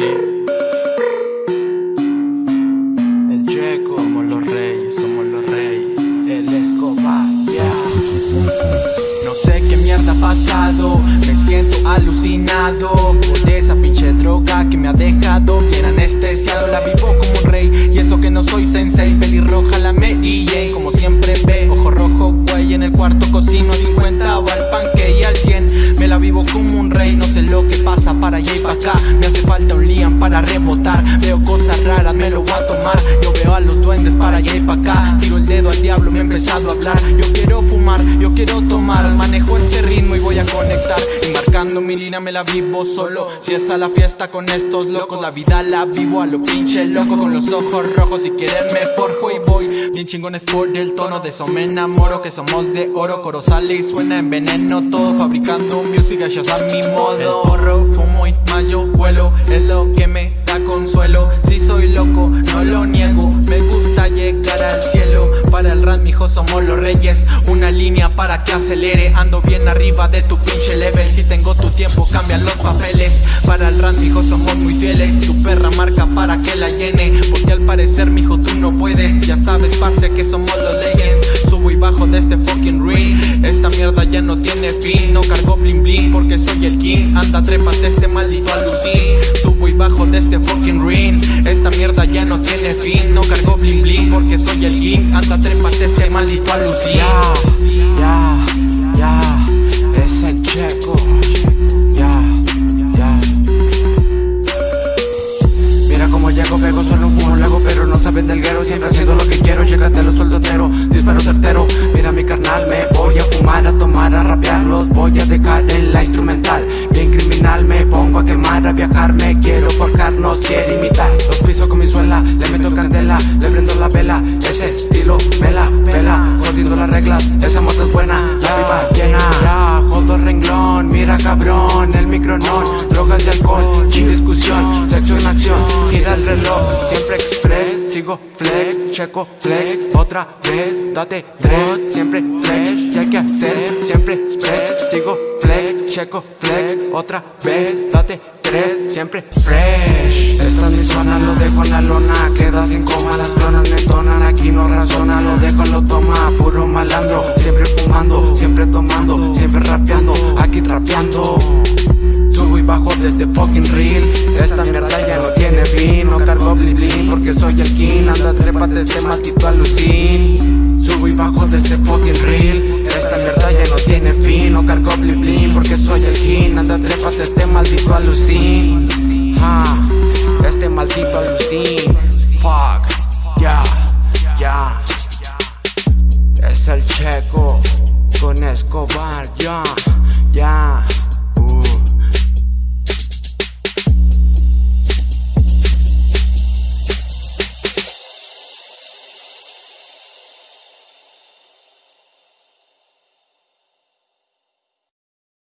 El Checo, somos los reyes, somos los reyes. El Escobar. No sé qué mierda ha pasado, me siento alucinado por esa pinche droga que me ha dejado bien anestesiado. La vivo como un rey y eso que no soy sensei. Pelirroja la me y como siempre ve, ojo rojo, güey, en el cuarto cocino como un rey, no sé lo que pasa para allá y para acá. Me hace falta un liam para rebotar. Veo cosas raras, me lo voy a tomar. Yo veo a los duendes para allá y para acá. Tiro el dedo al diablo, me he empezado a hablar. Yo quiero fumar, yo quiero tomar. Manejo este ritmo y voy a conectar Embarcando mi línea me la vivo solo. Si es a la fiesta con estos locos La vida la vivo a lo pinche loco. Con los ojos rojos y quererme forjo y voy. Bien chingones por el tono De eso me enamoro Que somos de oro. Coro sale y suena en veneno Todo fabricando music a mi modo. El porro, fumo y mayo vuelo Es lo que me da consuelo. Si soy loco, no lo niego Somos los reyes. Una línea para que acelere. Ando bien arriba de tu pinche level. Si tengo tu tiempo, cambian los papeles. Para el rap, mijo, somos muy fieles. Tu perra marca para que la llene. Porque al parecer, mijo, tú no puedes. Ya sabes, parce, que somos los leyes Subo y bajo de este fucking ring. Esta mierda ya no tiene fin. No cargo bling bling porque soy el king. Anda, trépate este maldito alucin Subo y bajo de este fucking ring. Esta mierda ya no tiene fin. No cargo bling bling porque soy el king. Anda, trépate este maldito ya Llego, pego, solo un lago Pero no saben del guero, siempre haciendo lo que quiero. Llegate a los soldoteros, disparo certero. Mira mi carnal, me voy a fumar, a tomar, a rapear. Los voy a dejar en la instrumental. Bien criminal, me pongo a quemar, a viajar. Me quiero forjar, nos quiere imitar. Los piso con mi suela, le meto candela Le prendo la vela, ese estilo me la pela las reglas, esa moto es buena. La viva llena, ya, jodo renglón. Mira cabrón, el micronón. Drogas y alcohol, sin discusión acción, gira el reloj Siempre express, sigo flex Checo flex, otra vez Date tres, siempre flex Y hay que hacer, siempre express. Sigo flex, checo flex. Otra vez, date tres, siempre fresh. Esta es mi zona, lo dejo en la lona. Queda sin coma, cargo bling bling porque soy el king. Anda trépate este maldito alucin Subo y bajo desde fucking real Esta mierda ya no tiene fin. No cargo bling bling porque soy el king. Anda trépate este maldito alucin Este maldito alucin Fuck, ya, ya. Es el checo con Escobar, ya, ya